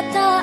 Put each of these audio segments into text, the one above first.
trata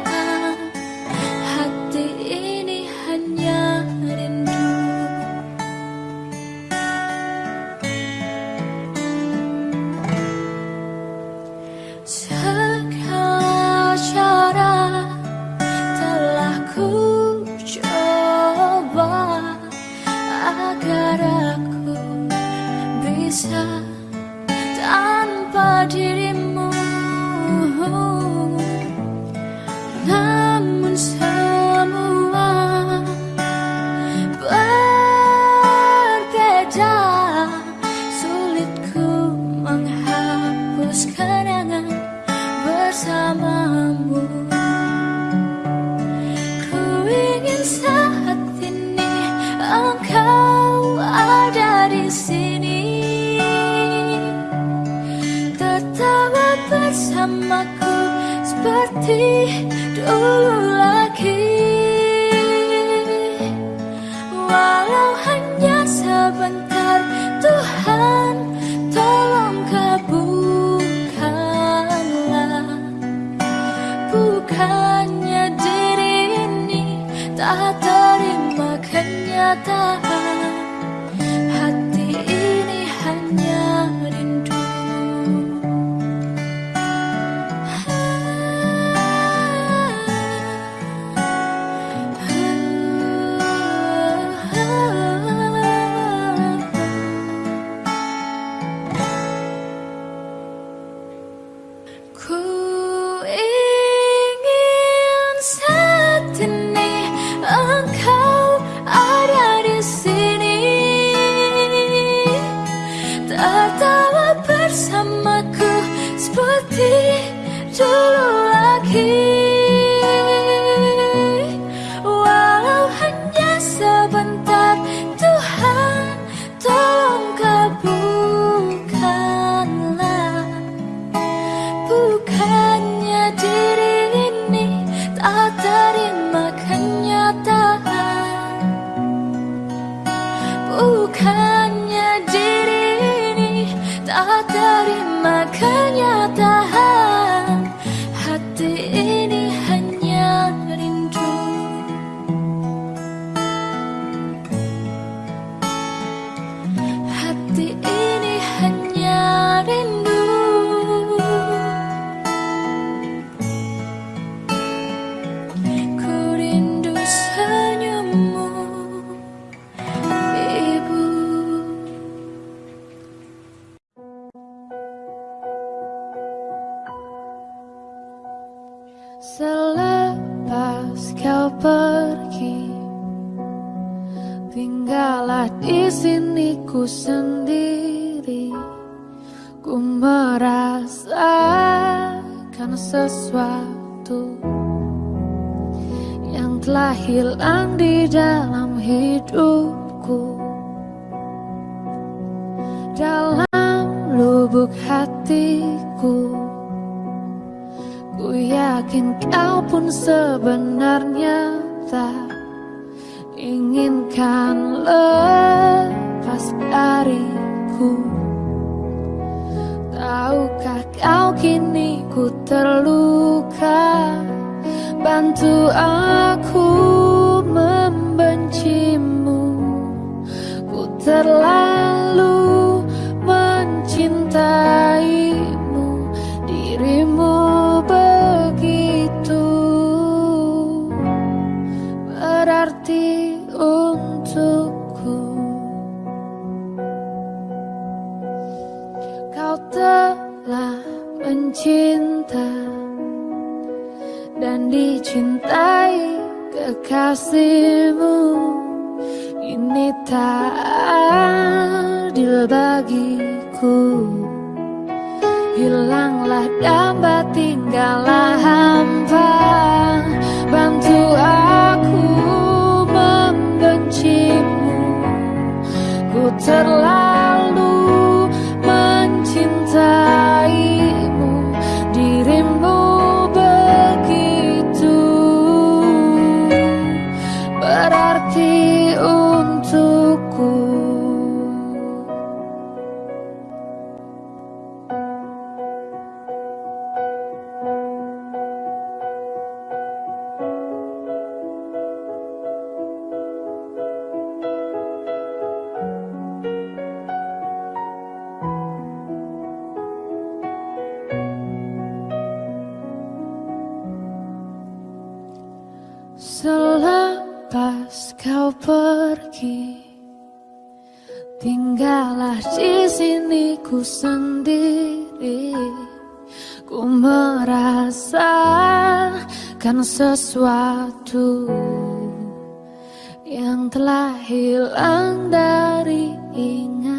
kata berarti diriku sendiri Ku merasakan sesuatu Yang telah hilang dari ingat.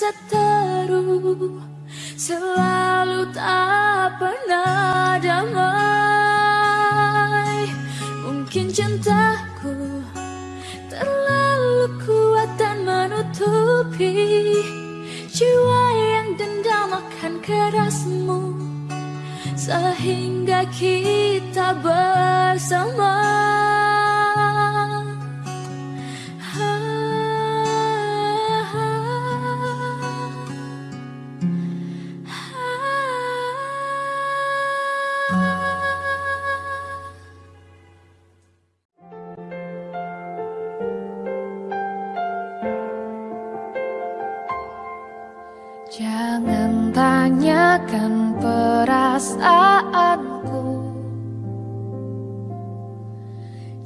se te Jangan tanyakan perasaanku.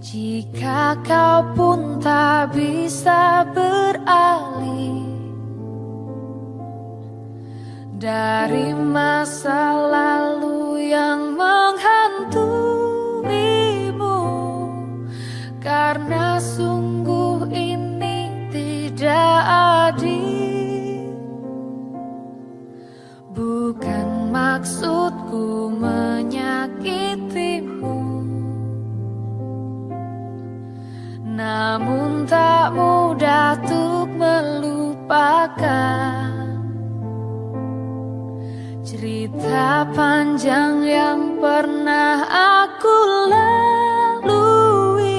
Jika kau pun tak bisa beralih Dari masa lalu yang menghantuimu Karena sungguh tak mudah untuk melupakan Cerita panjang yang pernah aku lalui.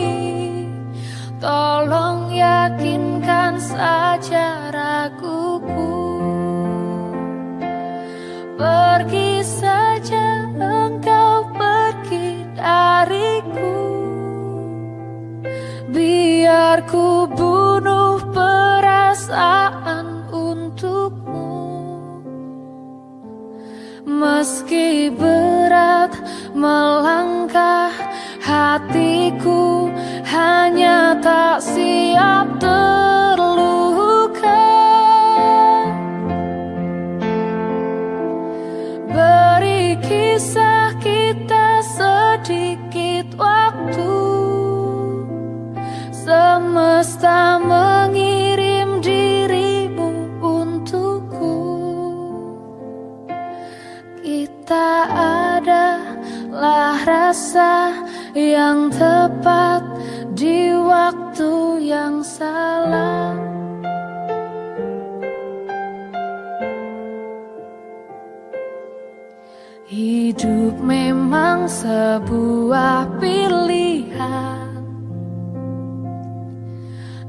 Tolong yakinkan saja raguku. Pergi saja engkau pergi dari Biar ku bunuh perasaan untukmu. Meski berat melangkah hatiku sebuah pilihan.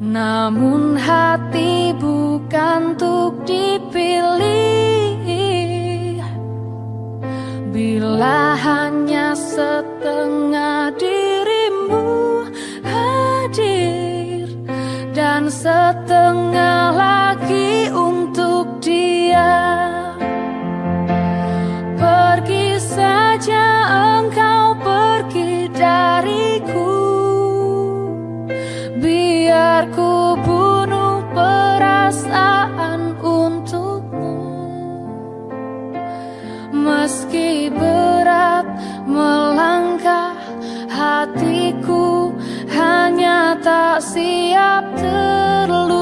Namun hati bukan untuk dipilih. Bila hanya setengah dirimu hadir Dan setengah lagi untuk dia. siap terluka.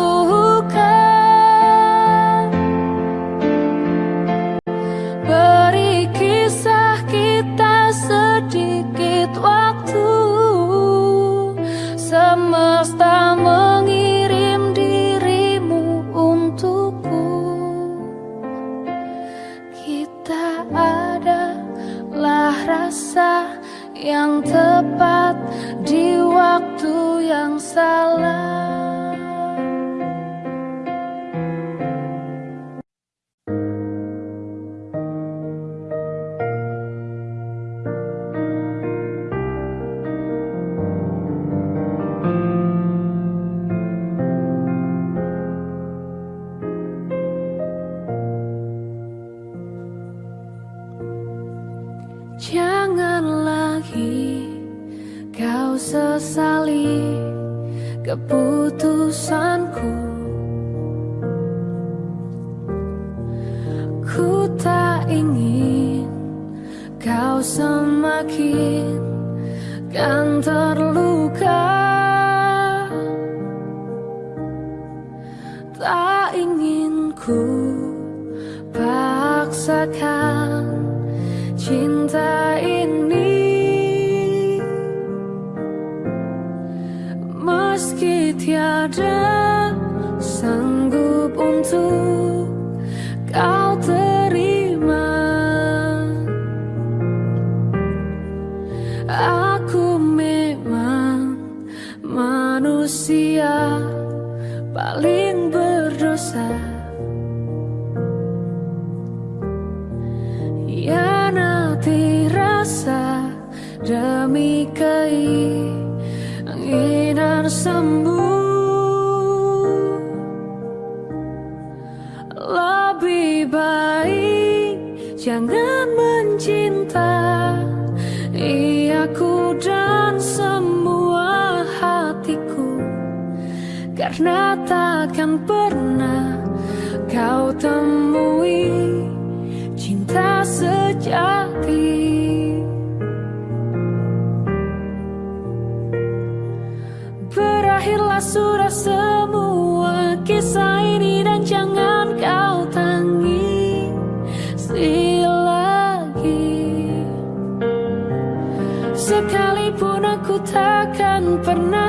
tornar.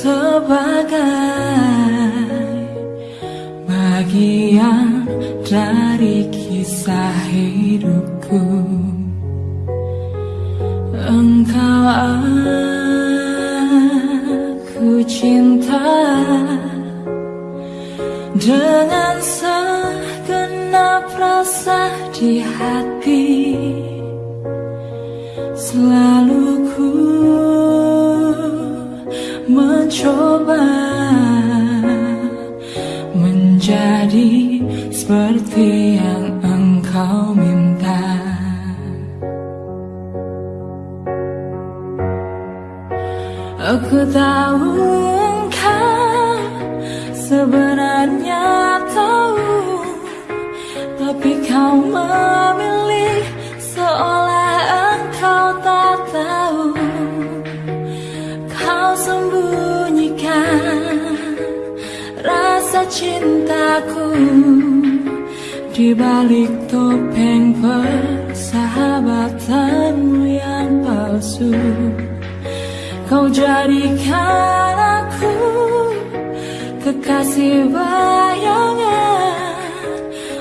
sebagai bagian dari kisah hidupku Engkau aku cinta dengan segenap rasa di hati. coba menjadi seperti yang engkau minta. Aku tahu Aku Di balik topeng persahabatanmu yang palsu. Kau jadikan aku kekasih bayangan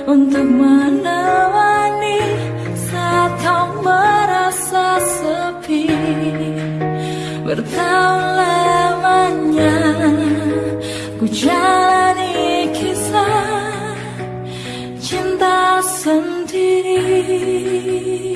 Untuk menemani saat kau merasa sepi. Bertahun lamanya ku jalan free.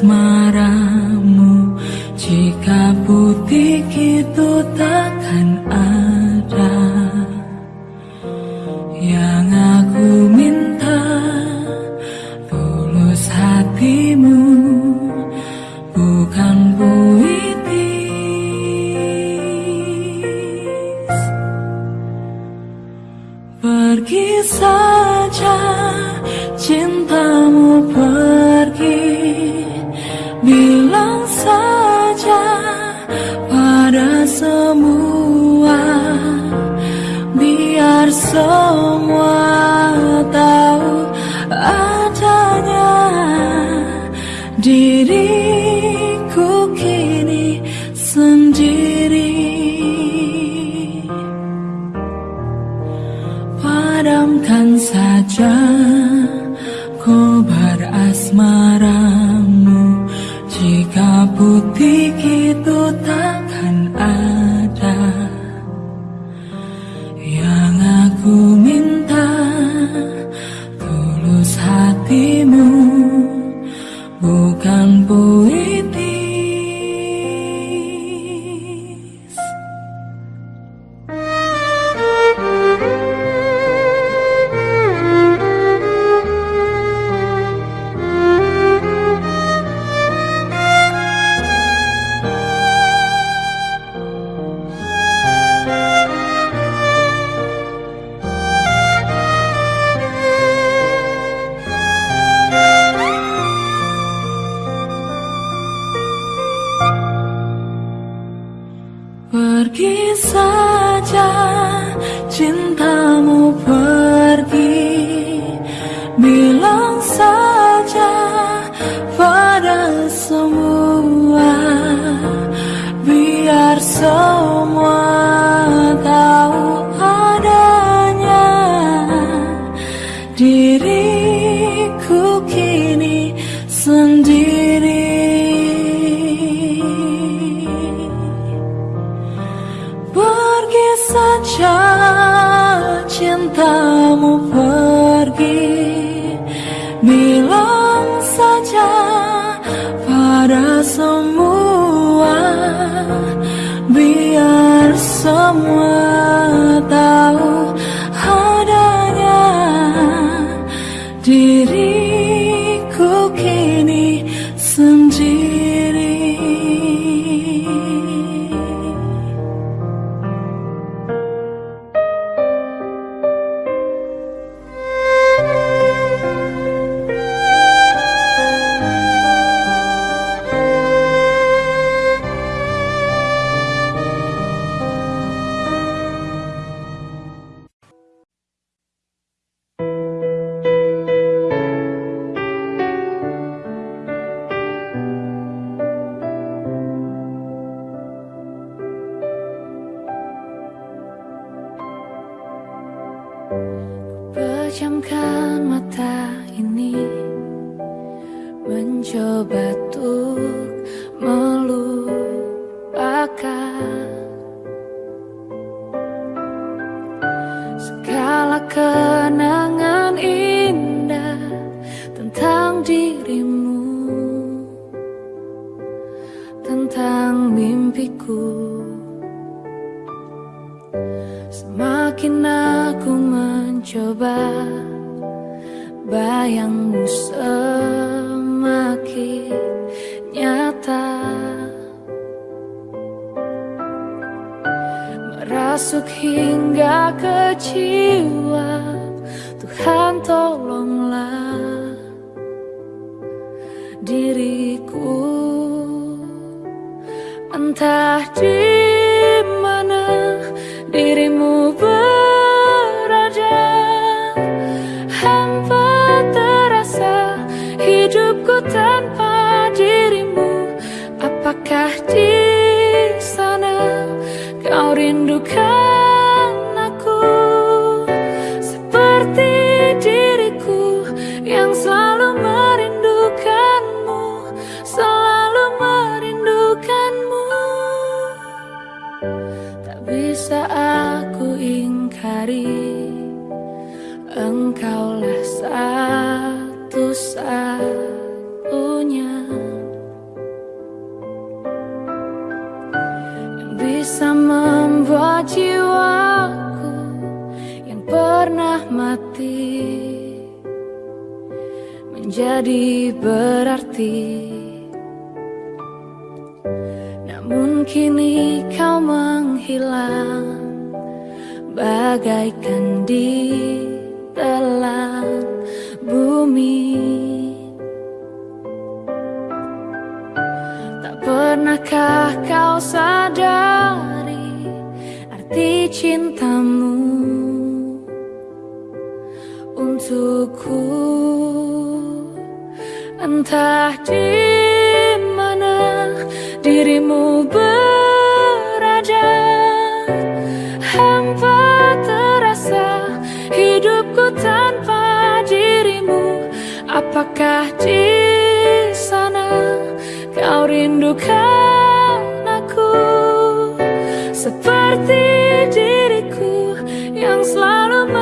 smile. Bukan puitis hoa Merasuk hingga ke jiwa Bagaikan di telan bumi. Tak pernahkah kau sadari Arti cintamu? Untukku Entah di mana dirimu berada Apakah di sana kau rindukan aku? Seperti diriku yang selalu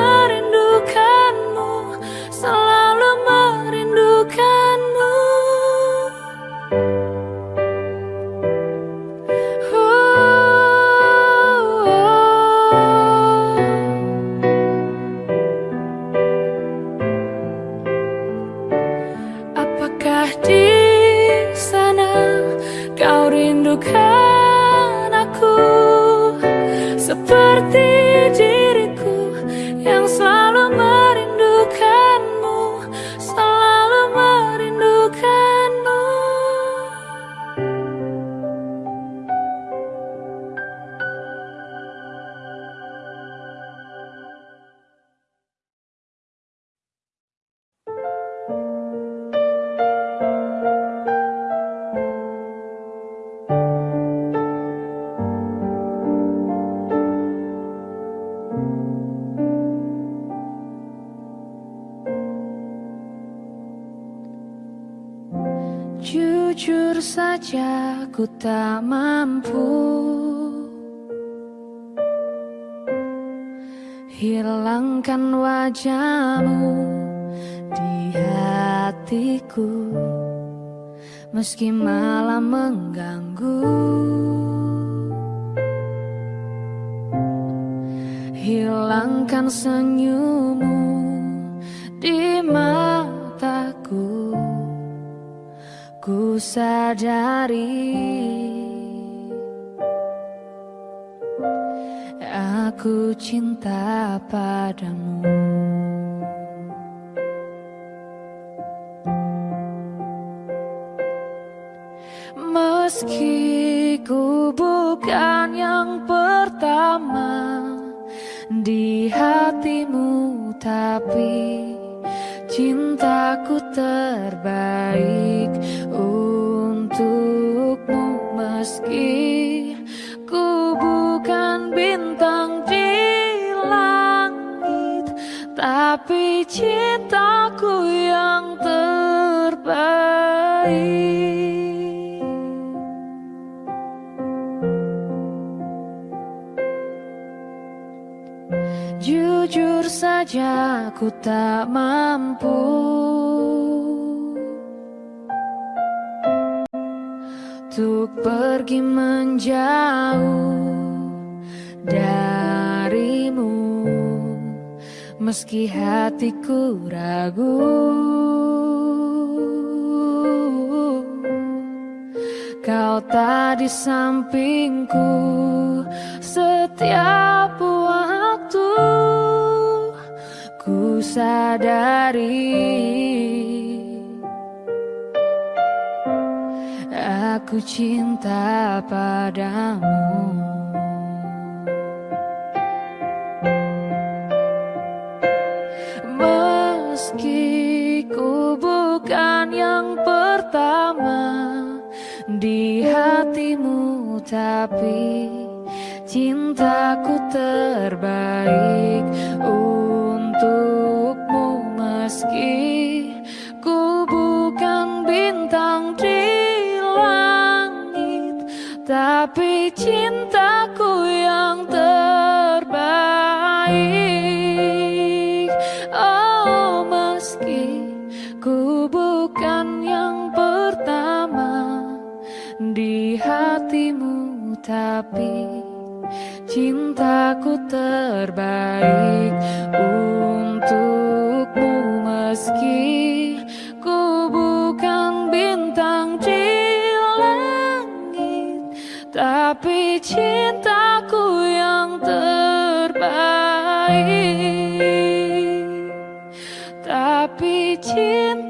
saja ku tak mampu. Hilangkan wajahmu di hatiku Meski malam mengganggu. Hilangkan senyummu di Sadari Aku cinta padamu. Meski ku bukan yang pertama Di hatimu tapi Cintaku terbaik saja ku tak mampu. Untuk pergi menjauh darimu Meski hatiku ragu. Kau tak di sampingku setiap waktu Sadari Aku cinta padamu. Meski ku bukan yang pertama di hatimu tapi cintaku terbaik untukmu meski ku bukan bintang di langit tapi cintaku yang terbaik. Oh meski ku bukan yang pertama di hatimu tapi cintaku terbaik untukmu Meski ku bukan bintang di langit Tapi cintaku yang terbaik. Tapi cinta